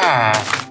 Ah.